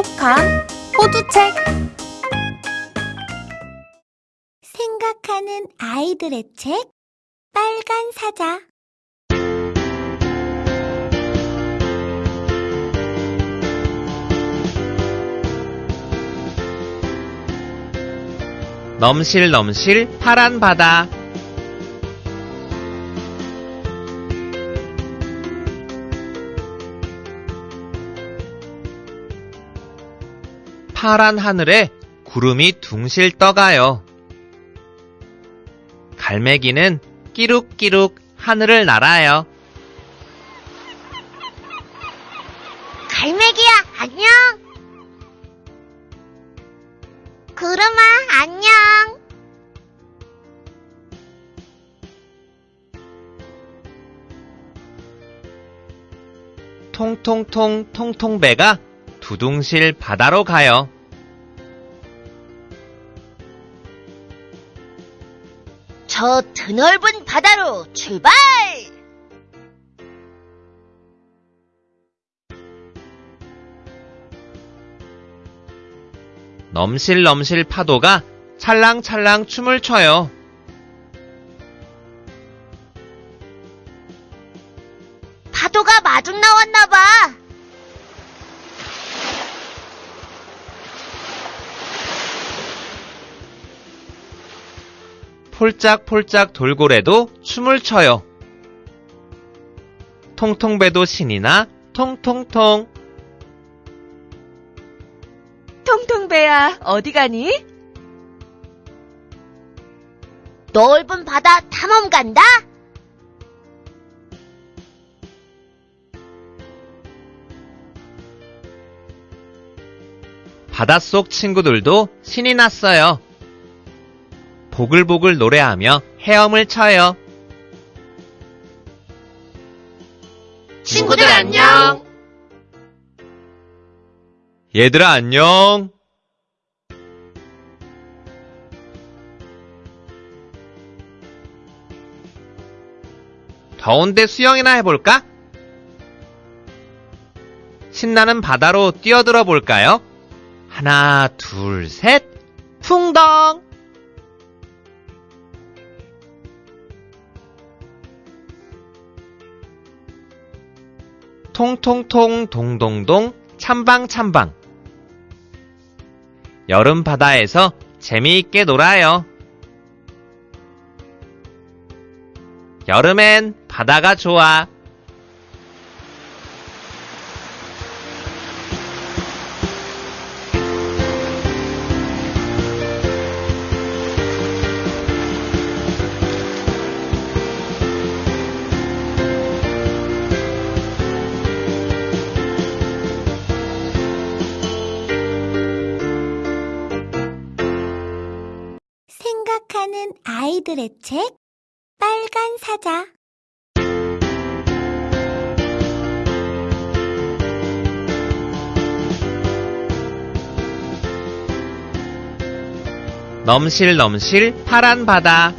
똑똑한 호두책. 생각하는 아이들의 책 빨간 사자. 넘실넘실 파란 바다 파란 하늘에 구름이 둥실 떠가요. 갈매기는 끼룩끼룩 하늘을 날아요. 갈매기야 안녕 구름아 안녕 통통통 통통배가 두둥실 바다로 가요. 저 드넓은 바다로 출발 넘실넘실 파도가 찰랑찰랑 춤을 춰요. 폴짝폴짝 돌고래도 춤을 춰요. 통통배도 신이 나 통통통 통통배야 어디 가니? 넓은 바다 탐험 간다 바닷속 친구들도 신이 났어요. 보글보글 노래하며 헤엄을 쳐요. 친구들 안녕. 얘들아 안녕. 더운데 수영이나 해볼까? 신나는 바다로 뛰어들어 볼까요? 하나, 둘, 셋, 풍덩! 통통통 동동동 참방참방 여름 바다에서 재미있게 놀아요. 여름엔 바다가 좋아. 아이들의 책 빨간 사자 넘실넘실 파란 바다.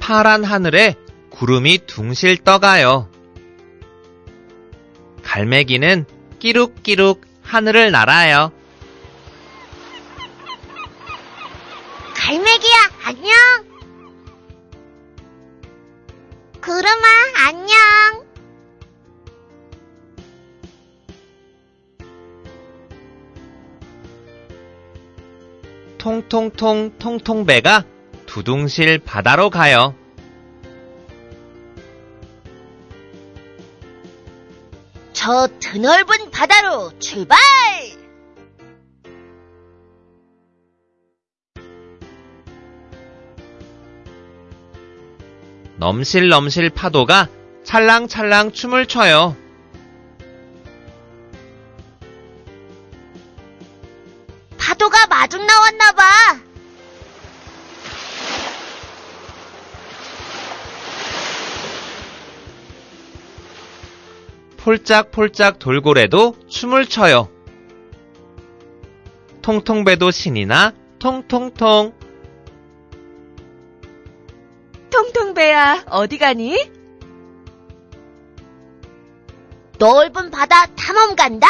파란 하늘에 구름이 둥실 떠가요. 갈매기는 끼룩끼룩 하늘을 날아요. 갈매기야 안녕 구름아 안녕 통통통 통통배가 두둥실 바다로 가요. 저 드넓은 바다로 출발 넘실넘실 파도가 찰랑찰랑 춤을 춰요. 파도가 마중 나왔나 봐 폴짝폴짝 돌고래도 춤을 춰요. 통통배도 신이 나 통통통 통통배야, 어디 가니? 넓은 바다 탐험 간다.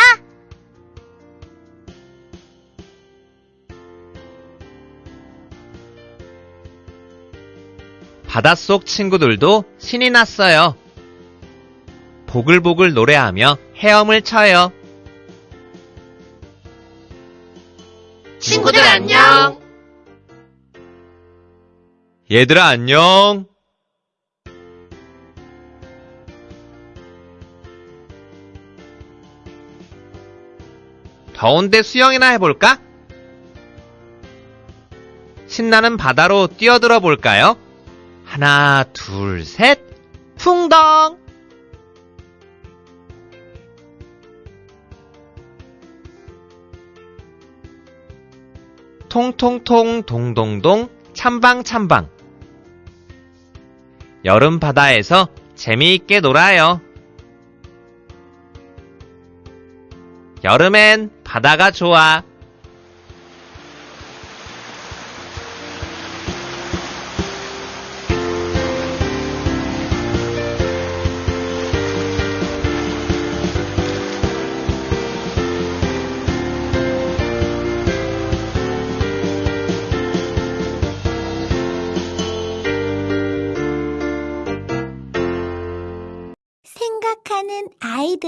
바닷속 친구들도 신이 났어요. 보글보글 노래하며 헤엄을 쳐요. 친구들 안녕. 얘들아 안녕. 더운데 수영이나 해볼까? 신나는 바다로 뛰어들어 볼까요? 하나, 둘, 셋, 풍덩! 통통통 동동동 참방참방 여름 바다에서 재미있게 놀아요. 여름엔 바다가 좋아.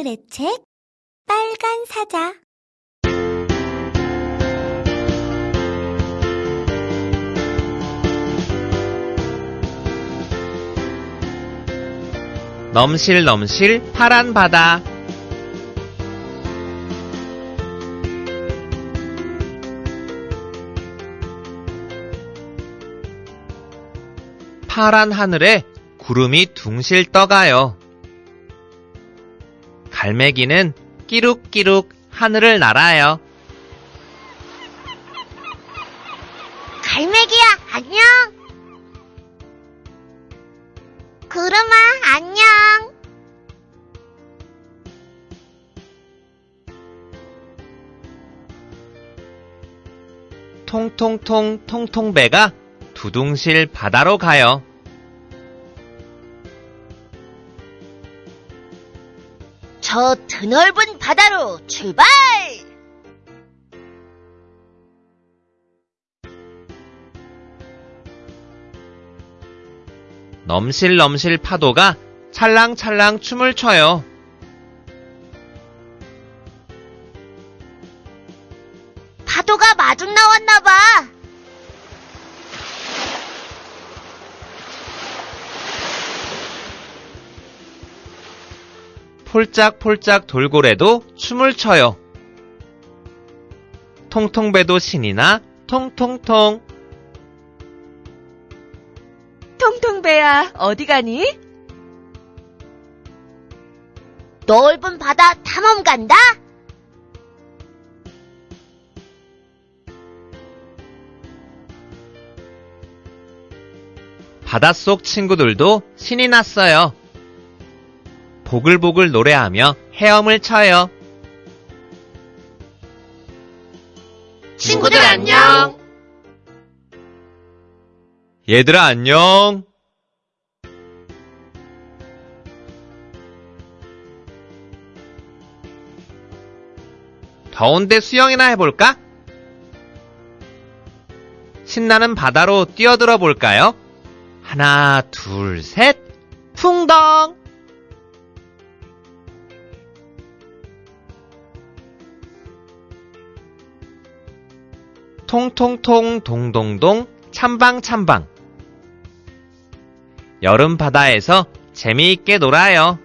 아이들의 책 빨간 사자 넘실넘실 파란 바다. 파란 하늘에 구름이 둥실 떠가요. 갈매기는 끼룩끼룩 하늘을 날아요. 갈매기야 안녕 구름아 안녕 통통통 통통배가 두둥실 바다로 가요. 저 드넓은 바다로 출발 넘실넘실 파도가 찰랑찰랑 춤을 춰요. 폴짝폴짝 돌고래도 춤을 춰요. 통통배도 신이 나 통통통 통통배야, 어디 가니? 넓은 바다 탐험 간다 바닷속 친구들도 신이 났어요. 보글보글 노래하며 헤엄을 쳐요. 친구들 안녕. 얘들아 안녕. 더운데 수영이나 해볼까? 신나는 바다로 뛰어들어 볼까요? 하나, 둘, 셋, 풍덩! 통통통 동동동 참방참방 여름 바다에서 재미있게 놀아요.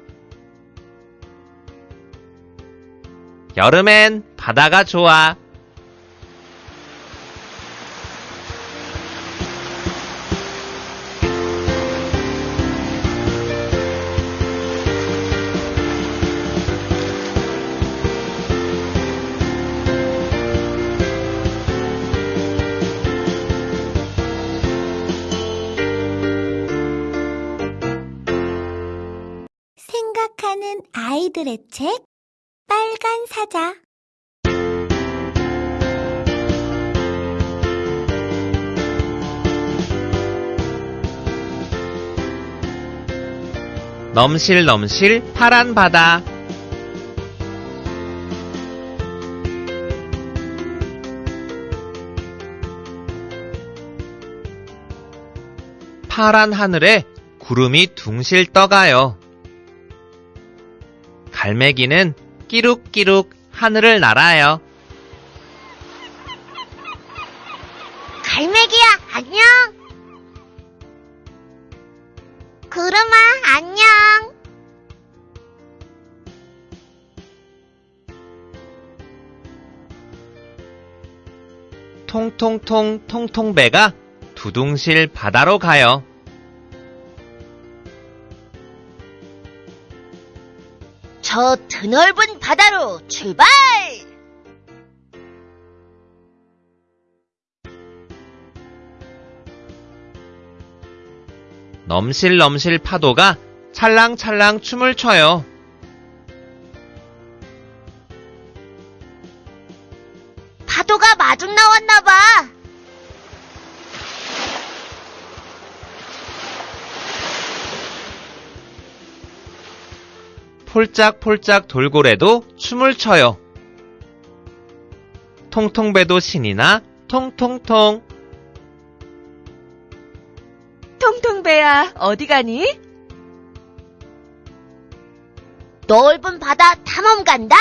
여름엔 바다가 좋아. 생각하는 아이들의 책 빨간 사자 넘실넘실 파란 바다. 파란 하늘에 구름이 둥실 떠가요. 갈매기는 끼룩끼룩 하늘을 날아요. 갈매기야, 안녕. 구름아, 안녕. 통통통 통통배가 두둥실 바다로 가요. 저 드넓은 바다로 출발! 넘실넘실 파도가 찰랑찰랑 춤을 춰요. 폴짝폴짝 돌고래도 춤을 춰요. 통통배도 신이 나 통통통. 통통배야, 어디 가니? 넓은 바다 탐험 간다.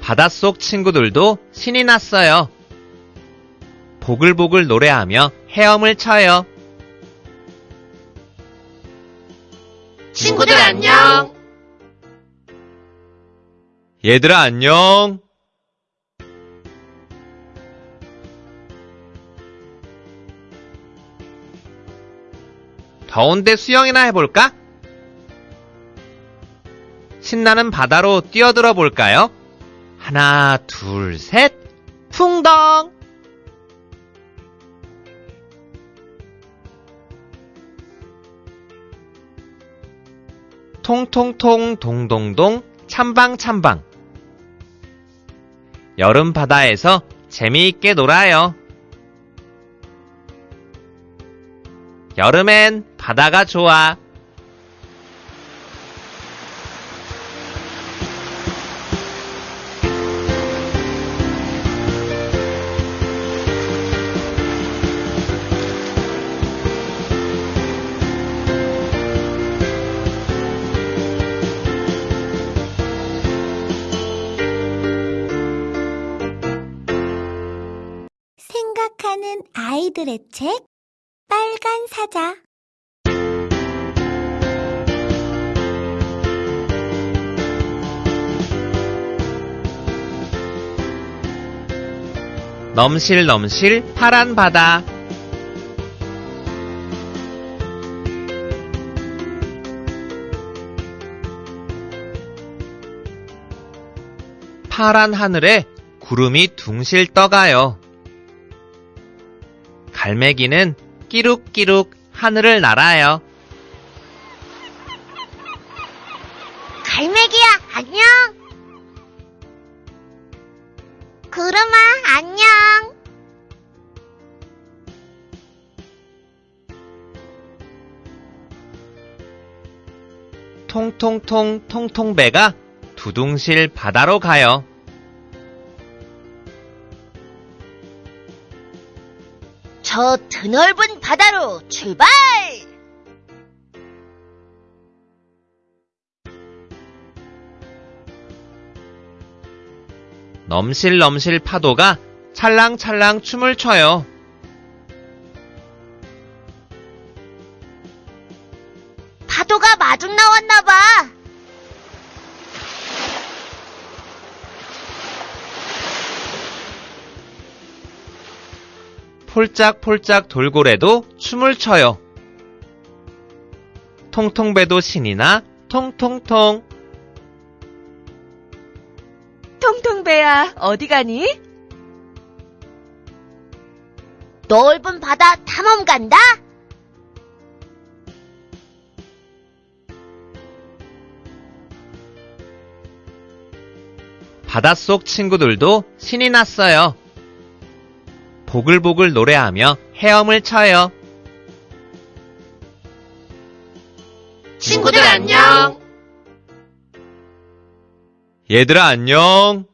바닷속 친구들도 신이 났어요. 보글보글 노래하며 헤엄을 쳐요. 친구들 안녕. 얘들아 안녕. 더운데 수영이나 해볼까? 신나는 바다로 뛰어들어 볼까요? 하나, 둘, 셋, 풍덩! 통통통 동동동 참방참방 여름 바다에서 재미있게 놀아요. 여름엔 바다가 좋아. 아이들의 책 빨간 사자 넘실넘실 파란 바다. 파란 하늘에 구름이 둥실 떠가요. 갈매기는 끼룩끼룩 하늘을 날아요. 갈매기야 안녕 구름아 안녕 통통통 통통배가 두둥실 바다로 가요. 저 드넓은 바다로 출발 넘실넘실 파도가 찰랑찰랑 춤을 춰요. 파도가 마중 나왔나 봐 폴짝폴짝 돌고래도 춤을 춰요. 통통배도 신이 나 통통통. 통통배야, 어디 가니? 넓은 바다 탐험 간다 바닷속 친구들도 신이 났어요. 보글보글 노래하며 헤엄을 쳐요. 친구들 안녕. 얘들아 안녕.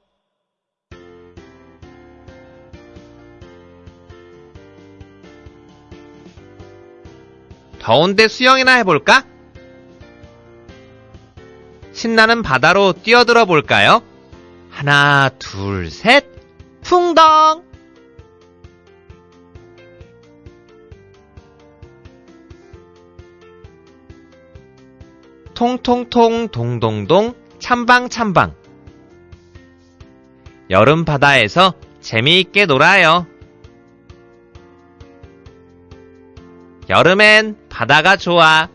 더운데 수영이나 해볼까? 신나는 바다로 뛰어들어 볼까요? 하나, 둘, 셋, 풍덩! 통통통 동동동 참방참방 여름 바다에서 재미있게 놀아요. 여름엔 바다가 좋아.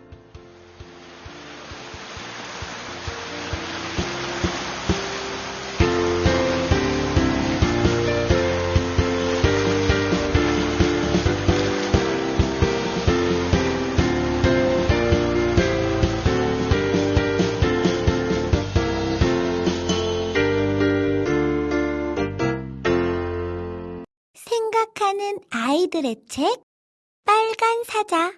생